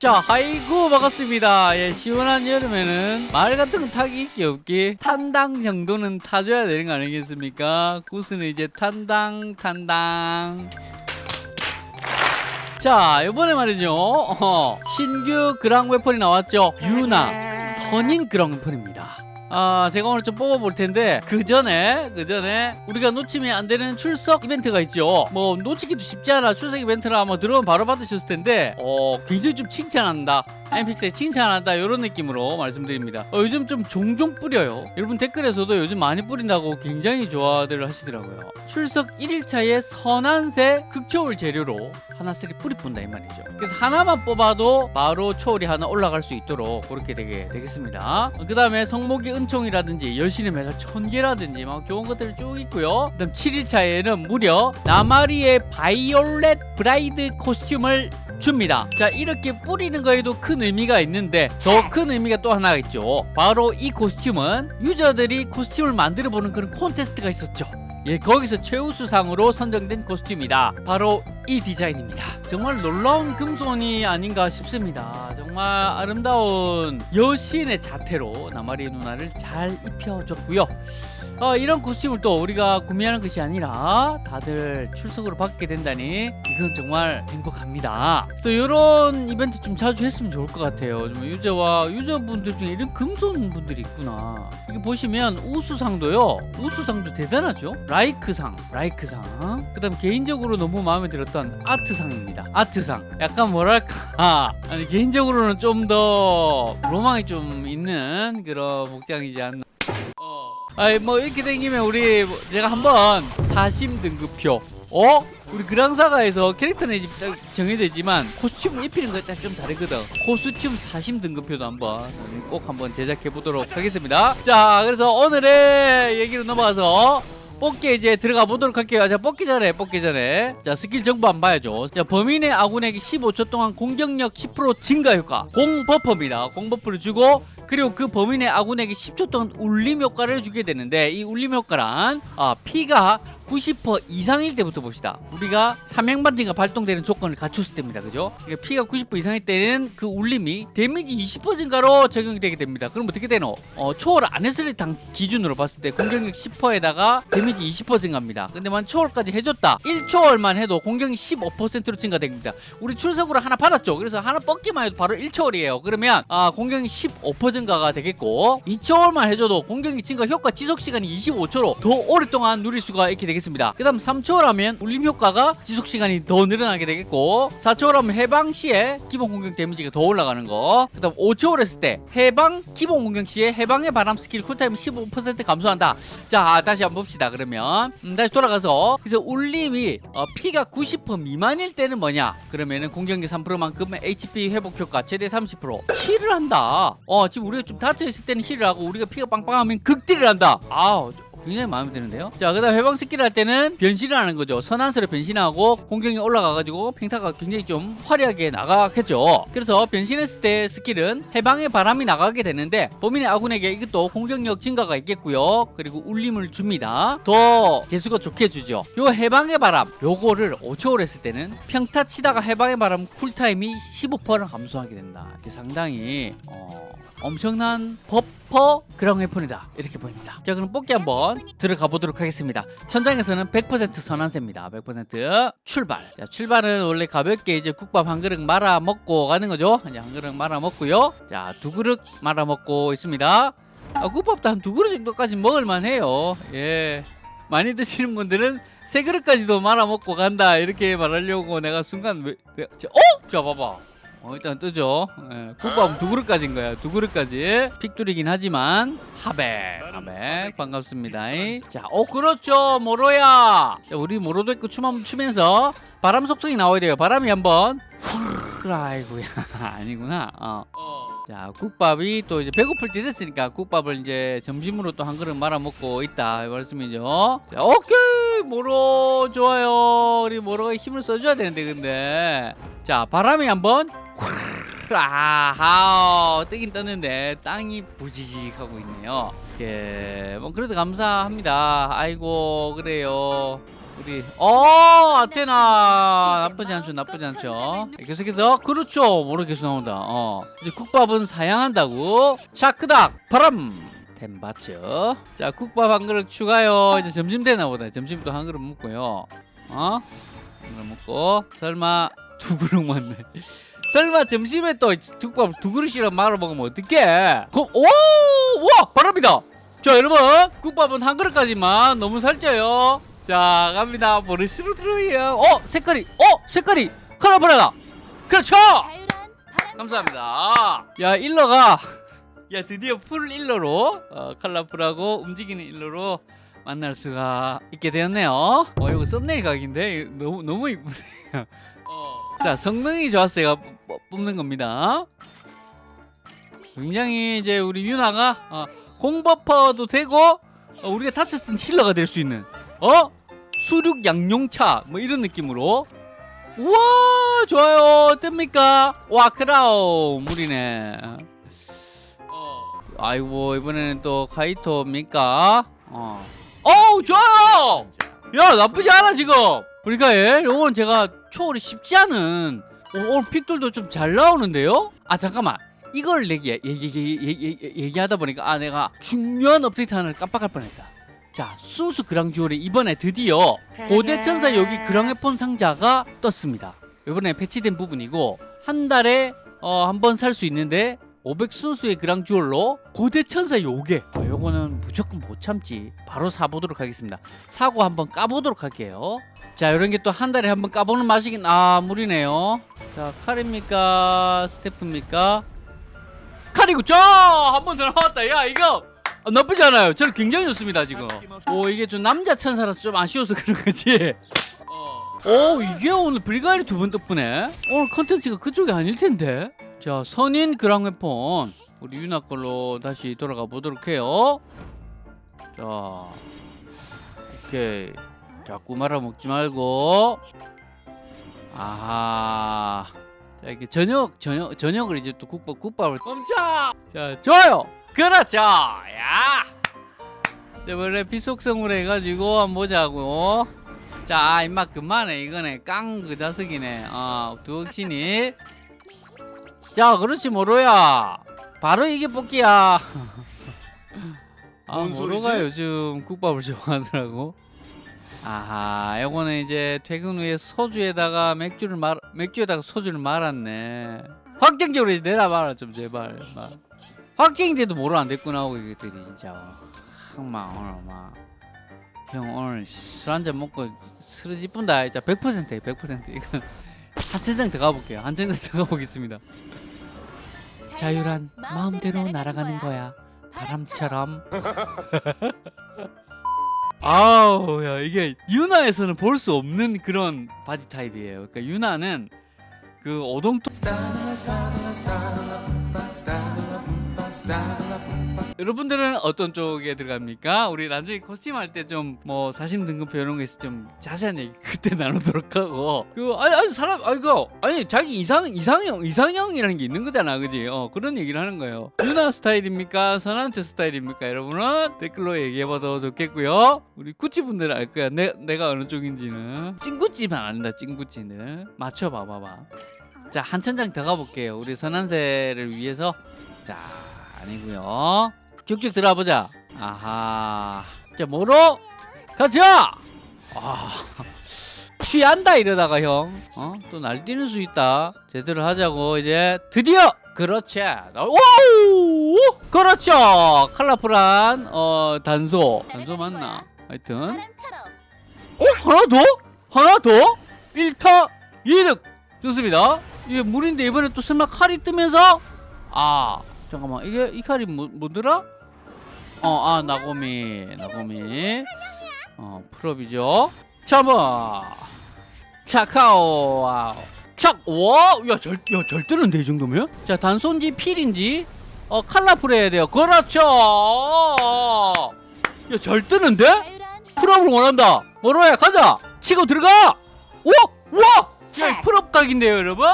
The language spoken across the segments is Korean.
자, 아이고 반갑습니다. 예, 시원한 여름에는 말 같은 건 타기 있기 없기 탄당 정도는 타줘야 되는 거 아니겠습니까? 구스는 이제 탄당 탄당. 자, 이번에 말이죠. 어, 신규 그랑 웨폰이 나왔죠. 유나 선인 그랑 웨폰입니다. 아, 제가 오늘 좀 뽑아볼 텐데 그 전에 그 전에 우리가 놓치면 안 되는 출석 이벤트가 있죠. 뭐 놓치기도 쉽지 않아. 출석 이벤트라 뭐 들어오면 바로 받으셨을 텐데 어 굉장히 좀 칭찬한다. 엠픽스에 칭찬한다 이런 느낌으로 말씀드립니다. 어, 요즘 좀 종종 뿌려요. 여러분 댓글에서도 요즘 많이 뿌린다고 굉장히 좋아들 하시더라고요. 출석 1일차에 선한새 극초월 재료로 하나씩 뿌리 뿐다 이 말이죠. 그래서 하나만 뽑아도 바로 초월이 하나 올라갈 수 있도록 그렇게 되게 되겠습니다. 그 다음에 성목이 은총이라든지 열신의 메달 천개라든지 막 좋은 것들이 쭉 있고요. 그다음 7일차에는 무려 나마리의 바이올렛 브라이드 코스튬을 줍니다. 자 이렇게 뿌리는 거에도 큰 의미가 있는데 더 큰 의미가 또 하나가 있죠. 바로 이 코스튬은 유저들이 코스튬을 만들어 보는 그런 콘테스트가 있었죠. 예, 거기서 최우수상으로 선정된 코스튬이다. 바로 이 디자인입니다. 정말 놀라운 금손이 아닌가 싶습니다. 정말 아름다운 여신의 자태로 나마리 누나를 잘 입혀줬고요. 어, 이런 코스튬을 또 우리가 구매하는 것이 아니라 다들 출석으로 받게 된다니 이건 정말 행복합니다. 그래서 이런 이벤트 좀 자주 했으면 좋을 것 같아요. 좀 유저와 유저분들 중에 이런 금손 분들이 있구나. 이게 보시면 우수상도요. 우수상도 대단하죠. 라이크상, 라이크상. 그 다음 개인적으로 너무 마음에 들었던 아트상입니다. 아트상. 약간 뭐랄까 아니 개인적으로는 좀 더 로망이 좀 있는 그런 복장이지 않나. 아이 뭐 이렇게 댕기면 우리 뭐 제가 한번 사심 등급표 어? 우리 그랑사가에서 캐릭터는 딱 정해져 있지만 코스튬을 입히는 거에 좀 다르거든 코스튬 사심 등급표도 한번 꼭 한번 제작해 보도록 하겠습니다 자 그래서 오늘의 얘기로 넘어가서 뽑기에 이제 들어가 보도록 할게요. 자, 뽑기 전에, 뽑기 전에. 자, 스킬 정보 한번 봐야죠. 자, 범위 내 아군에게 15초 동안 공격력 10% 증가 효과. 공버퍼입니다. 공버퍼를 주고, 그리고 그 범위 내 아군에게 10초 동안 울림 효과를 주게 되는데, 이 울림 효과란, 아, 피가 90% 이상일 때부터 봅시다. 우리가 삼양반지가 발동되는 조건을 갖췄을 때입니다. 그죠? 그러니까 피가 90% 이상일 때는 그 울림이 데미지 20% 증가로 적용이 되게 됩니다. 그럼 어떻게 되노? 어, 초월 안 했을 당 기준으로 봤을 때 공격력 10%에다가 데미지 20% 증가합니다. 근데 만 초월까지 해줬다. 1초월만 해도 공격이 15%로 증가됩니다. 우리 출석으로 하나 받았죠. 그래서 하나 뽑기만 해도 바로 1초월이에요. 그러면 아, 공격이 15% 증가가 되겠고 2초월만 해줘도 공격이 증가 효과 지속 시간이 25초로 더 오랫동안 누릴 수가 있게 되겠습니다. 되겠습니다. 그 다음 3초라면 울림 효과가 지속 시간이 더 늘어나게 되겠고 4초라면 해방 시에 기본 공격 데미지가 더 올라가는 거그 다음 5초를 했을 때 해방 기본 공격 시에 해방의 바람 스킬 쿨타임 15% 감소한다. 자 다시 한번 봅시다. 그러면 음, 다시 돌아가서 그래서 울림이 어, 피가 90% 미만일 때는 뭐냐 그러면은 공격력 3%만큼 HP 회복 효과 최대 30% 힐을 한다. 어 지금 우리가 좀 다쳐있을 때는 힐을 하고 우리가 피가 빵빵하면 극딜을 한다. 아 굉장히 마음에 드는데요? 자 그다음 해방 스킬 할 때는 변신을 하는 거죠. 선한스로 변신하고 공격이 올라가가지고 평타가 굉장히 좀 화려하게 나가겠죠. 그래서 변신했을 때 스킬은 해방의 바람이 나가게 되는데 범위 내 아군에게 이것도 공격력 증가가 있겠고요. 그리고 울림을 줍니다. 더 계수가 좋게 주죠. 요 해방의 바람 요거를 5초를 했을 때는 평타 치다가 해방의 바람 쿨타임이 15%를 감소하게 된다. 상당히 어... 엄청난 버 퍼 그랑 웨폰이다. 이렇게 보입니다. 자 그럼 뽑기 한번 들어가 보도록 하겠습니다. 천장에서는 100% 선한세입니다. 100% 출발. 자 출발은 원래 가볍게 이제 국밥 한 그릇 말아 먹고 가는 거죠? 이제 한 그릇 말아 먹고요. 자 두 그릇 말아 먹고 있습니다. 아, 국밥도 한 두 그릇 정도까지 먹을만 해요. 예. 많이 드시는 분들은 세 그릇까지도 말아 먹고 간다. 이렇게 말하려고 내가 순간 왜, 왜 어? 자 봐봐 어, 일단 뜨죠. 예, 국밥 두 그릇까지인 거야. 두 그릇까지. 픽돌이긴 하지만 하백. 하백. 반갑습니다. 자, 어 그렇죠. 모로야. 자, 우리 모로도 있고 춤 한번 추면서 바람 속성이 나와야 돼요. 바람이 한번. 아이고야. 아니구나. 어. 자, 국밥이 또 이제 배고플 때 됐으니까 국밥을 이제 점심으로 또 한 그릇 말아 먹고 있다. 이 말씀이죠. 자, 오케이. 모로 좋아요. 우리 모로가 힘을 써줘야 되는데 근데. 자 바람이 한번 아하 뜨긴 떴는데 땅이 부지직 하고 있네요. 예, 뭐 그래도 감사합니다. 아이고 그래요. 우리 어 아테나! 나쁘지 않죠 나쁘지 않죠. 계속해서 그렇죠. 모로 계속 나온다. 어. 이제 국밥은 사양한다고. 차크닥! 바람 템바츠 자 국밥 한 그릇 추가요. 이제 점심 되나 보다. 점심도 한 그릇 먹고요. 어? 한 그릇 먹고. 설마 두 그릇 맞네. 설마 점심에 또 국밥 두 그릇이랑 말아 먹으면 어떡해? 그럼 오! 우와! 바람이다. 자 여러분. 국밥은 한 그릇까지만 너무 살쪄요. 자 갑니다. 보르시로 들어요? 어 색깔이. 어 색깔이. 컬러블하다. 그렇죠! 감사합니다. 야 일러가 야 드디어 풀 일러로 어, 컬러풀하고 움직이는 일러로 만날 수가 있게 되었네요. 어 이거 썸네일 각인데 너무 너무 이쁘네요. 어. 자 성능이 좋았어요. 뽑- 뽑는 겁니다. 굉장히 이제 우리 유나가 어, 공버퍼도 되고 어, 우리가 다쳤을 땐 힐러가 될 수 있는 어? 수륙 양용차 뭐 이런 느낌으로. 우와 좋아요. 뜹니까? 와 크라우 물이네. 어. 아이고 이번에는 또 카이토입니까? 어. 어우 좋아요 야 나쁘지 않아 지금. 그러니까 예 요건 제가 초월이 쉽지 않은 오, 오늘 픽들도 좀 잘 나오는데요? 아 잠깐만. 이걸 얘기, 얘기, 얘기, 얘기, 얘기하다 보니까 아 내가 중요한 업데이트 하나를 깜빡할 뻔했다. 자 순수 그랑듀얼이 이번에 드디어 고대 천사 여기 그랑웨폰 상자가 떴습니다. 이번에 패치된 부분이고 한 달에 어, 한 번 살 수 있는데 500 순수의 그랑듀얼로 고대 천사 요게 어, 요거는 무조건 못 참지. 바로 사보도록 하겠습니다. 사고 한번 까보도록 할게요. 자 이런 게 또 한 달에 한번 까보는 맛이긴 아 무리네요. 자 칼입니까? 스태프입니까? 칼이고 쫙한 번 더 나왔다. 야 이거 아, 나쁘지 않아요. 저는 굉장히 좋습니다 지금. 오 이게 좀 남자 천사라서 좀 아쉬워서 그런 거지. 오 이게 오늘 브리가리 두번 덕분에? 오늘 컨텐츠가 그쪽이 아닐 텐데 자 선인 그랑웨폰. 우리 유나 걸로 다시 돌아가 보도록 해요. 자 오케이 자꾸 말아먹지 말고. 아하. 자 이렇게 저녁 저녁 저녁을 이제 또 국밥 국밥을. 멈춰! 자 좋아요! 그렇죠! 야! 이제 원래 비속성으로 해가지고 한번 보자고. 자 임마 그만해. 이거네. 깡 그 자석이네. 어 두억신이 자 그렇지 모로야. 바로 이게 뽑기야. 아뭔 모로가 소리지? 요즘 국밥을 좋아하더라고. 아하 요거는 이제 퇴근 후에 소주에다가 맥주를 말 맥주에다가 소주를 말았네. 확정적으로 이제 내놔봐라 좀 제발. 막 확정인데도 모로 안 됐구나 하고 이것들이 진짜. 막 오늘 막형 오늘 술 한잔 먹고 쓰러지 뿐다 진짜. 100%에요 100% 이거 한 천장 더 가볼게요. 한 천장 더 가보겠습니다 자유란 마음대로 날아가는 거야. 바람처럼. 아우 야 이게 유나에서는 볼 수 없는 그런 바디 타입이에요. 그러니까 유나는 그 오동통 여러분들은 어떤 쪽에 들어갑니까? 우리 나중에 코스튬 할 때 좀 뭐 사심 등급표 이런 거 있어 좀 자세한 얘기 그때 나누도록 하고 그 아니 아니 사람 아니 그 아니 자기 이상 이상형 이상형이라는 게 있는 거잖아 그지? 어 그런 얘기를 하는 거예요. 유나 스타일입니까? 선한테 스타일입니까? 여러분은 댓글로 얘기해봐도 좋겠고요. 우리 구찌 분들은 알 거야. 내 내가 어느 쪽인지는 찐구찌만 안다 찐구찌는 맞춰봐 봐봐. 자 한 천장 더 가볼게요. 우리 선한세를 위해서 자 아니고요. 쭉쭉 들어보자. 아하. 자 뭐로 가자. 아 취한다 이러다가 형. 어? 또 날뛰는 수 있다. 제대로 하자고 이제 드디어 그렇지. 오! 그렇죠. 컬러풀한 어 단소. 단소 맞나? 하여튼 어? 하나 더? 하나 더? 1타 2득 좋습니다 이게 물인데 이번에 또 설마 칼이 뜨면서 아 잠깐만 이게 이 칼이 뭐, 뭐더라? 어아 나고미 나고미. 어 풀업이죠. 잡아 차카오 와우. 착와야잘야잘 뜨는데 이 정도면? 자 단손지 필인지? 어 칼라풀 해야 돼요. 그렇죠. 야잘 뜨는데? 풀업을 원한다. 뭐로야 가자. 치고 들어가. 오! 와! 야, 이 풀업 각인데요, 여러분?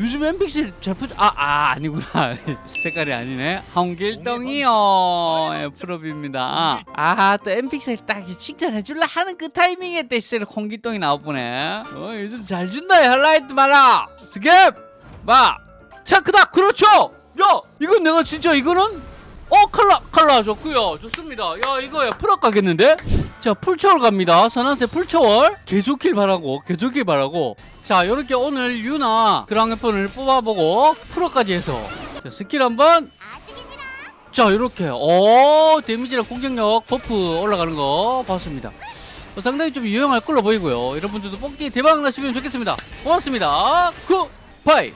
요즘 엠픽셀 잘 푸죠 아, 아 아니구나. 색깔이 아니네. 홍길동이요. 예, 프로비입니다. 아또 엠픽셀 딱 칭찬해 줄라 하는 그 타이밍에 때 진짜 홍길동이 나오보네. 어 요즘 잘 준다 헬라이트 말라. 스캡 마 차크다 그렇죠. 야 이건 내가 진짜 이거는 어 칼라 칼라 좋고요. 좋습니다. 야 이거 야 full up 가겠는데? 자 풀초월 갑니다. 선한색 풀초월. 계속킬 바라고 계속킬 바라고 자 이렇게 오늘 유나 그랑웨폰을 뽑아보고 full up까지 해서. 자, 스킬 한번. 자 이렇게. 오 데미지랑 공격력 buff 올라가는 거 봤습니다. 어, 상당히 좀 유용할 걸로 보이고요. 여러분들도 뽑기 대박 나시면 좋겠습니다. 고맙습니다. 굿바이